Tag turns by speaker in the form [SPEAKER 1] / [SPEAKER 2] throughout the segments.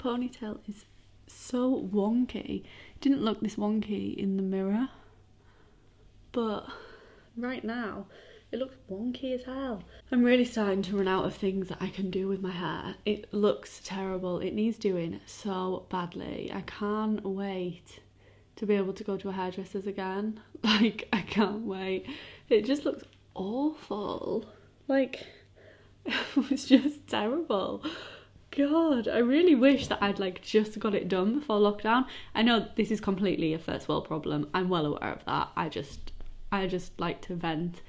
[SPEAKER 1] ponytail is so wonky. It didn't look this wonky in the mirror. But right now, it looks wonky as hell. I'm really starting to run out of things that I can do with my hair. It looks terrible. It needs doing so badly. I can't wait to be able to go to a hairdresser's again. Like, I can't wait. It just looks awful. Like, it was just terrible. God, I really wish that I'd like just got it done before lockdown. I know this is completely a first world problem. I'm well aware of that. I just I just like to vent.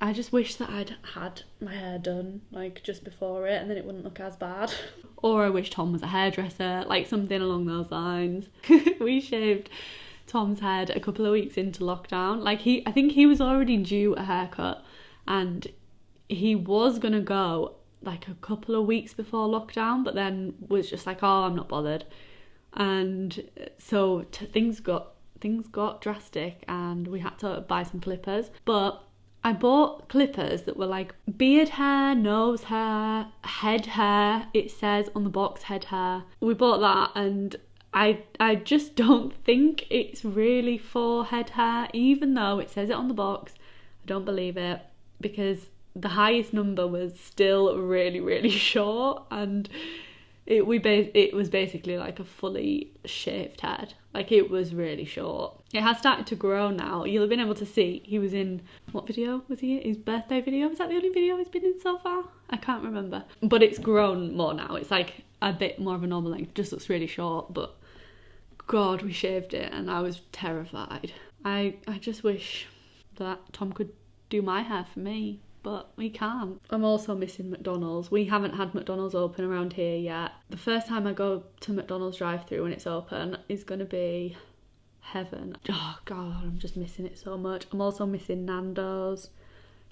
[SPEAKER 1] I just wish that I'd had my hair done like just before it and then it wouldn't look as bad. or I wish Tom was a hairdresser, like something along those lines. we shaved Tom's head a couple of weeks into lockdown. Like he I think he was already due a haircut and he was gonna go like a couple of weeks before lockdown, but then was just like, oh, I'm not bothered. And so t- things got things got drastic, and we had to buy some clippers. But I bought clippers that were like beard hair, nose hair, head hair. It says on the box head hair. We bought that, and I I just don't think it's really for head hair, even though it says it on the box. I don't believe it because the highest number was still really really short and it we ba- it was basically like a fully shaved head. Like it was really short. It has started to grow now. You'll have been able to see he was in what video was he in? his birthday video? Was that the only video he's been in so far? I can't remember. But it's grown more now. It's like a bit more of a normal length. Just looks really short but god we shaved it and i was terrified. I i just wish that tom could do my hair for me but we can't. I'm also missing McDonald's. We haven't had McDonald's open around here yet. The first time I go to McDonald's drive through when it's open is going to be heaven. Oh god, I'm just missing it so much. I'm also missing Nando's.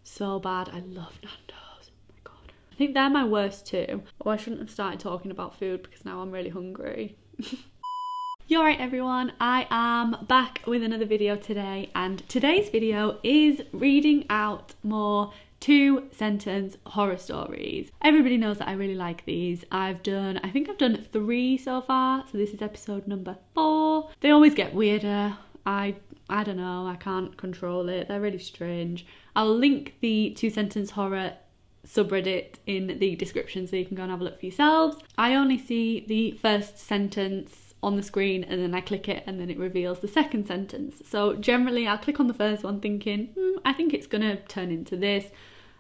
[SPEAKER 1] So bad. I love Nando's. Oh my god. I think they're my worst two. Oh, I shouldn't have started talking about food because now I'm really hungry. You're right everyone, I am back with another video today and today's video is reading out more two sentence horror stories. Everybody knows that I really like these. I've done, I think I've done three so far, so this is episode number four. They always get weirder. I I don't know, I can't control it. They're really strange. I'll link the two sentence horror subreddit in the description so you can go and have a look for yourselves. I only see the first sentence on the screen and then I click it and then it reveals the second sentence. So generally I'll click on the first one thinking, hmm, I think it's gonna turn into this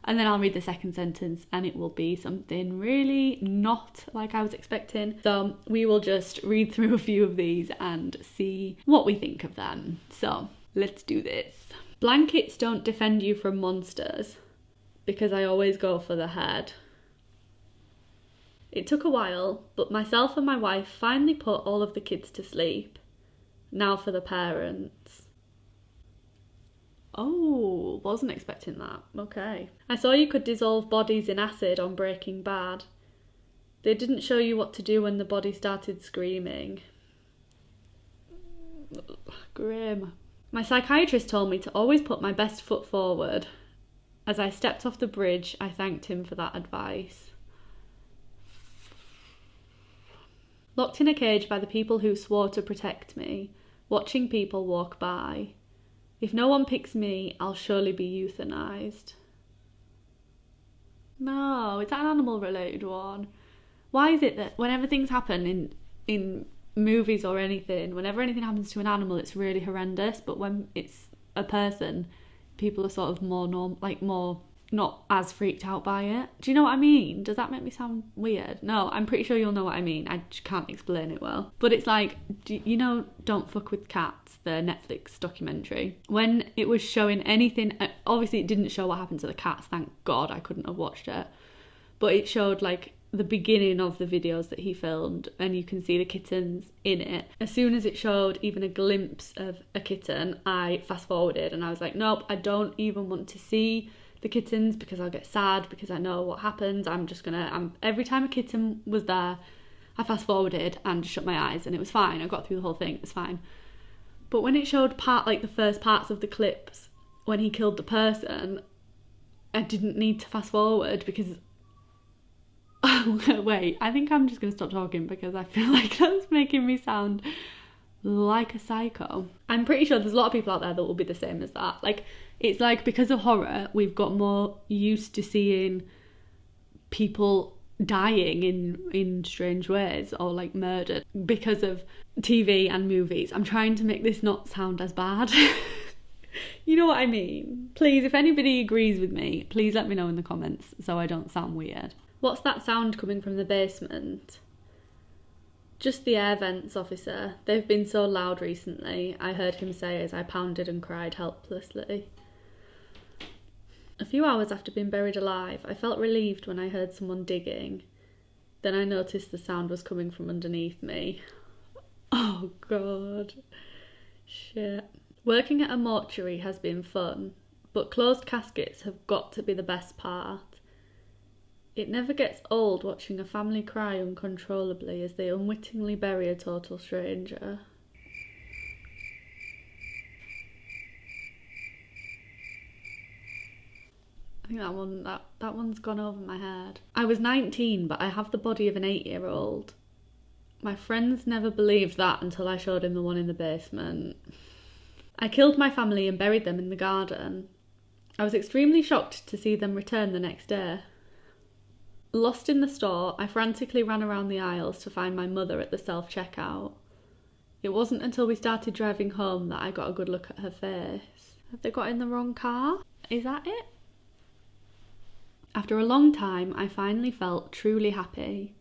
[SPEAKER 1] and then I'll read the second sentence and it will be something really not like I was expecting. So we will just read through a few of these and see what we think of them. So let's do this. Blankets don't defend you from monsters because I always go for the head. It took a while, but myself and my wife finally put all of the kids to sleep. Now for the parents. Oh, wasn't expecting that. Okay. I saw you could dissolve bodies in acid on Breaking Bad. They didn't show you what to do when the body started screaming. Grim. My psychiatrist told me to always put my best foot forward. As I stepped off the bridge, I thanked him for that advice. Locked in a cage by the people who swore to protect me, watching people walk by. If no one picks me, I'll surely be euthanized. No, is that an animal related one? Why is it that whenever things happen in in movies or anything, whenever anything happens to an animal, it's really horrendous, but when it's a person, people are sort of more norm like more not as freaked out by it. Do you know what I mean? Does that make me sound weird? No, I'm pretty sure you'll know what I mean. I can't explain it well. But it's like, you know, Don't Fuck with Cats, the Netflix documentary. When it was showing anything, uh, obviously it didn't show what happened to the cats, thank God I couldn't have watched it. But it showed like the beginning of the videos that he filmed and you can see the kittens in it. As soon as it showed even a glimpse of a kitten, I fast forwarded and I was like, nope, I don't even want to see the kittens because I'll get sad because I know what happens. I'm just gonna. I'm every time a kitten was there, I fast forwarded and shut my eyes and it was fine. I got through the whole thing. It was fine. But when it showed part like the first parts of the clips when he killed the person, I didn't need to fast forward because Wait, I think I'm just to stop talking because I feel like that's making me sound like a psycho. I'm pretty sure there's a lot of people out there that will be the same as that. Like, it's like because of horror, we've got more used to seeing people dying in in strange ways or like murdered because of TV and movies. I'm trying to make this not sound as bad. you know what I mean? Please, if anybody agrees with me, please let me know in the comments so I don't sound weird. What's that sound coming from the basement? Just the air vents, officer. They've been so loud recently, I heard him say as I pounded and cried helplessly. A few hours after being buried alive, I felt relieved when I heard someone digging. Then I noticed the sound was coming from underneath me. Oh god. Shit. Working at a mortuary has been fun, but closed caskets have got to be the best part. It never gets old watching a family cry uncontrollably as they unwittingly bury a total stranger. That one that, that one's gone over my head. I was 19, but I have the body of an 8-year-old. My friends never believed that until I showed him the one in the basement. I killed my family and buried them in the garden. I was extremely shocked to see them return the next day. Lost in the store, I frantically ran around the aisles to find my mother at the self checkout. It wasn't until we started driving home that I got a good look at her face. Have they got in the wrong car? Is that it? After a long time, I finally felt truly happy.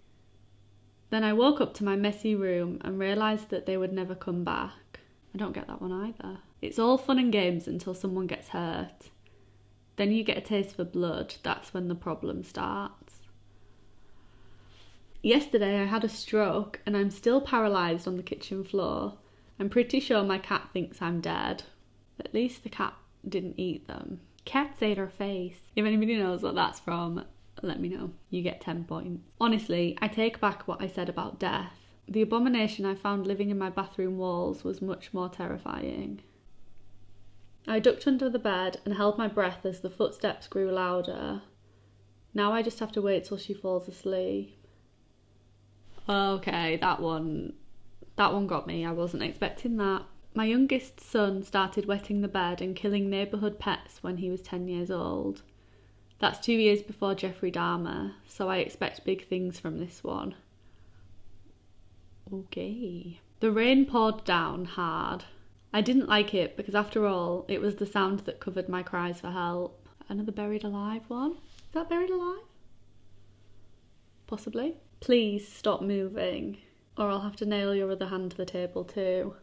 [SPEAKER 1] Then I woke up to my messy room and realised that they would never come back. I don't get that one either. It's all fun and games until someone gets hurt. Then you get a taste for blood, that's when the problem starts. Yesterday I had a stroke and I'm still paralysed on the kitchen floor. I'm pretty sure my cat thinks I'm dead. At least the cat didn't eat them. Cats ate her face. If anybody knows what that's from, let me know. You get 10 points. Honestly, I take back what I said about death. The abomination I found living in my bathroom walls was much more terrifying. I ducked under the bed and held my breath as the footsteps grew louder. Now I just have to wait till she falls asleep. Okay, that one that one got me. I wasn't expecting that. My youngest son started wetting the bed and killing neighbourhood pets when he was 10 years old. That's two years before Jeffrey Dahmer, so I expect big things from this one. Okay. The rain poured down hard. I didn't like it because, after all, it was the sound that covered my cries for help. Another buried alive one? Is that buried alive? Possibly. Please stop moving, or I'll have to nail your other hand to the table too.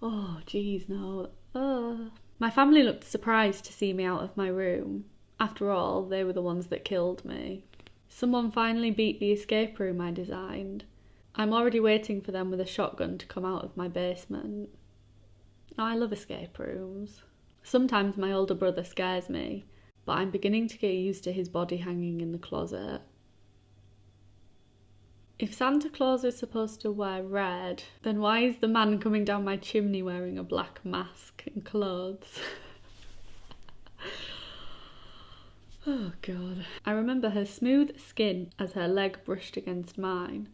[SPEAKER 1] Oh, jeez, no. Uh. My family looked surprised to see me out of my room. After all, they were the ones that killed me. Someone finally beat the escape room I designed. I'm already waiting for them with a shotgun to come out of my basement. I love escape rooms. Sometimes my older brother scares me, but I'm beginning to get used to his body hanging in the closet. If Santa Claus is supposed to wear red, then why is the man coming down my chimney wearing a black mask and clothes? oh god. I remember her smooth skin as her leg brushed against mine.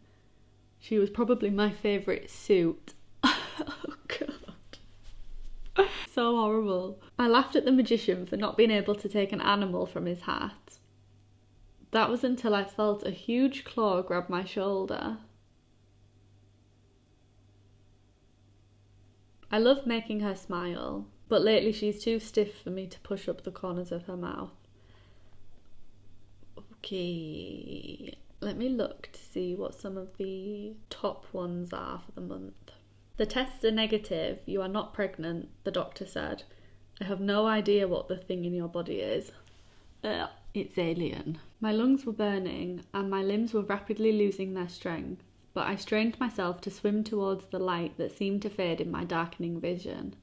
[SPEAKER 1] She was probably my favourite suit. oh god. so horrible. I laughed at the magician for not being able to take an animal from his hat. That was until I felt a huge claw grab my shoulder. I love making her smile, but lately she's too stiff for me to push up the corners of her mouth. Okay, let me look to see what some of the top ones are for the month. The tests are negative, you are not pregnant, the doctor said. I have no idea what the thing in your body is. Ugh. It's alien. My lungs were burning and my limbs were rapidly losing their strength, but I strained myself to swim towards the light that seemed to fade in my darkening vision,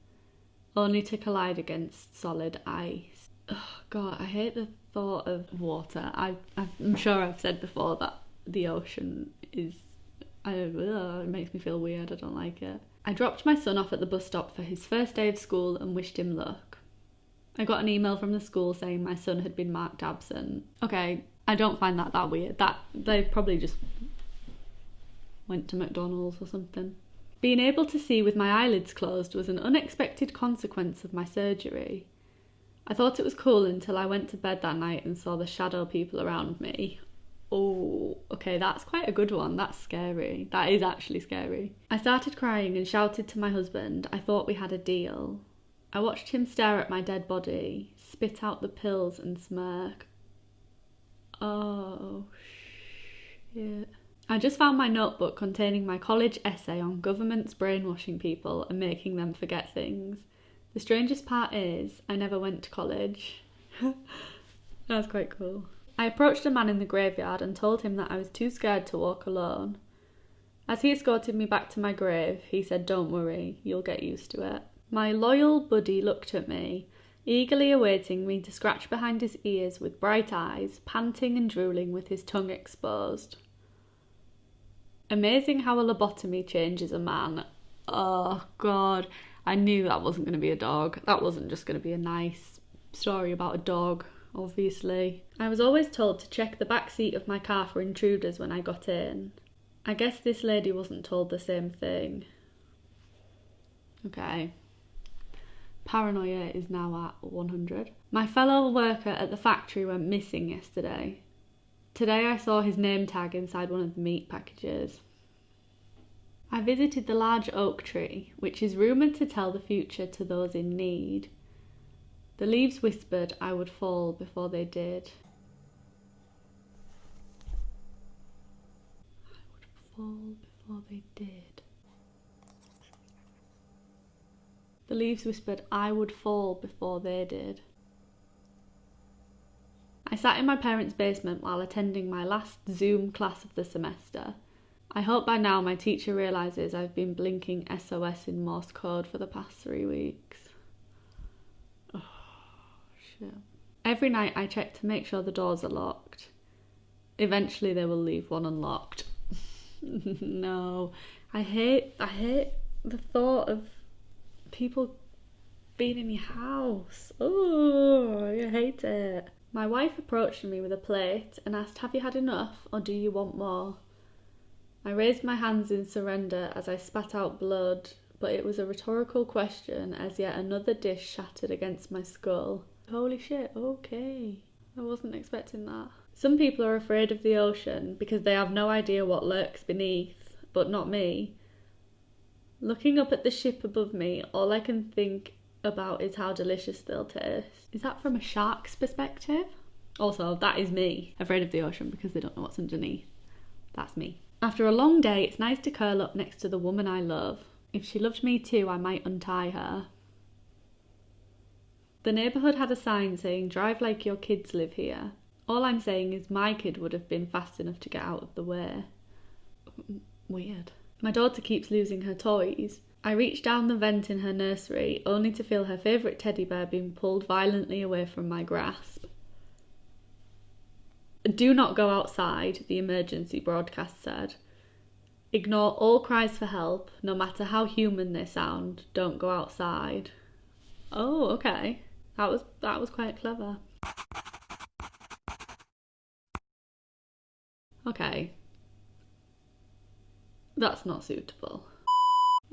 [SPEAKER 1] only to collide against solid ice. Oh, God, I hate the thought of water. I, I'm sure I've said before that the ocean is. I, ugh, it makes me feel weird. I don't like it. I dropped my son off at the bus stop for his first day of school and wished him luck. I got an email from the school saying my son had been marked absent. Okay, I don't find that that weird. That they probably just went to McDonald's or something. Being able to see with my eyelids closed was an unexpected consequence of my surgery. I thought it was cool until I went to bed that night and saw the shadow people around me. Oh, okay, that's quite a good one. That's scary. That is actually scary. I started crying and shouted to my husband, I thought we had a deal. I watched him stare at my dead body, spit out the pills, and smirk. Oh, shit. I just found my notebook containing my college essay on governments brainwashing people and making them forget things. The strangest part is, I never went to college. That's quite cool. I approached a man in the graveyard and told him that I was too scared to walk alone. As he escorted me back to my grave, he said, Don't worry, you'll get used to it. My loyal buddy looked at me, eagerly awaiting me to scratch behind his ears with bright eyes, panting and drooling with his tongue exposed. Amazing how a lobotomy changes a man. Oh, God. I knew that wasn't going to be a dog. That wasn't just going to be a nice story about a dog, obviously. I was always told to check the back seat of my car for intruders when I got in. I guess this lady wasn't told the same thing. Okay. Paranoia is now at 100. My fellow worker at the factory went missing yesterday. Today I saw his name tag inside one of the meat packages. I visited the large oak tree, which is rumoured to tell the future to those in need. The leaves whispered I would fall before they did. I would fall before they did. The leaves whispered I would fall before they did. I sat in my parents' basement while attending my last Zoom class of the semester. I hope by now my teacher realises I've been blinking SOS in Morse code for the past three weeks. Oh, shit. Every night I check to make sure the doors are locked. Eventually they will leave one unlocked. no. I hate I hate the thought of people being in your house. Oh, I hate it. My wife approached me with a plate and asked, Have you had enough or do you want more? I raised my hands in surrender as I spat out blood, but it was a rhetorical question as yet another dish shattered against my skull. Holy shit, okay. I wasn't expecting that. Some people are afraid of the ocean because they have no idea what lurks beneath, but not me. Looking up at the ship above me, all I can think about is how delicious they'll taste. Is that from a shark's perspective? Also, that is me, afraid of the ocean because they don't know what's underneath. That's me. After a long day, it's nice to curl up next to the woman I love. If she loved me too, I might untie her. The neighbourhood had a sign saying, Drive like your kids live here. All I'm saying is my kid would have been fast enough to get out of the way. Weird. My daughter keeps losing her toys, I reach down the vent in her nursery only to feel her favourite teddy bear being pulled violently away from my grasp. Do not go outside, the emergency broadcast said. Ignore all cries for help, no matter how human they sound. Don't go outside. Oh, okay. That was that was quite clever. Okay. That's not suitable.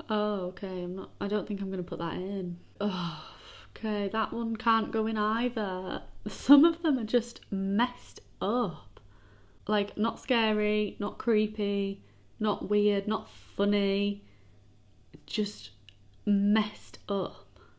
[SPEAKER 1] Oh, okay. I'm not. I don't think I'm to put that in. Oh, okay. That one can't go in either. Some of them are just messed up. Like, not scary, not creepy, not weird, not funny. Just messed up.